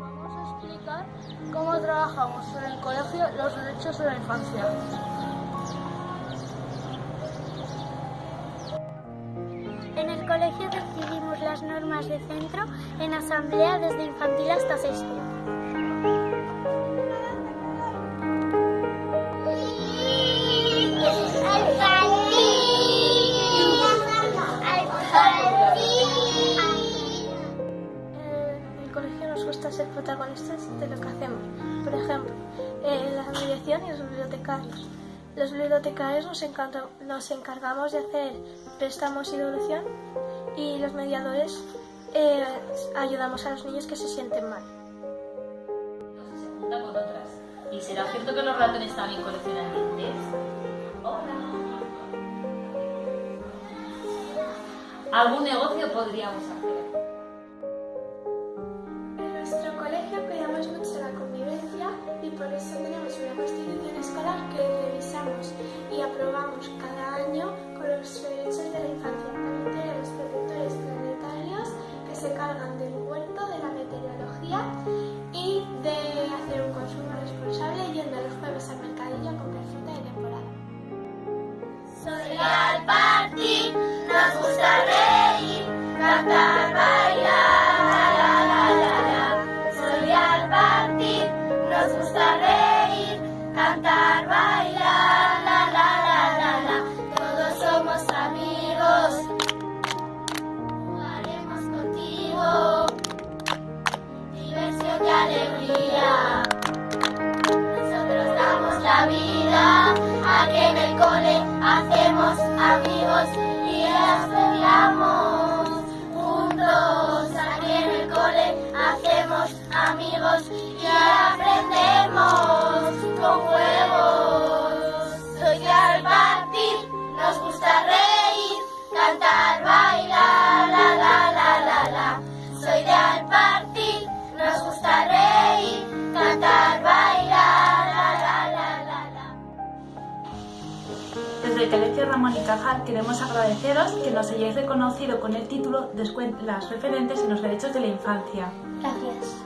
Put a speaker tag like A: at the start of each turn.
A: Vamos a explicar cómo trabajamos en el colegio los derechos de la infancia.
B: En el colegio decidimos las normas de centro en asamblea desde infantil hasta sexto.
A: Nos gusta ser protagonistas de lo que hacemos. Por ejemplo, en la dirección y los bibliotecarios. Los bibliotecarios nos, nos encargamos de hacer préstamos y devolución y los mediadores eh, ayudamos a los niños que se sienten mal.
C: Con otras. ¿Y será cierto que los ratones también coleccionan dientes? ¿Algún negocio podríamos hacer?
D: Por eso tenemos una constitución escolar que revisamos y aprobamos cada año con los derechos de la infancia. También tenemos protectores planetarios que se cargan de
B: cantar, bailar, la la la la la. Todos somos amigos, jugaremos contigo, diversión y alegría. Nosotros damos la vida, aquí en el cole hacemos amigos y estudiamos juntos. Aquí en el cole hacemos amigos y
E: Desde el Colegio Ramón y Cajal queremos agradeceros que nos hayáis reconocido con el título de Escuelas referentes en los derechos de la infancia.
B: Gracias.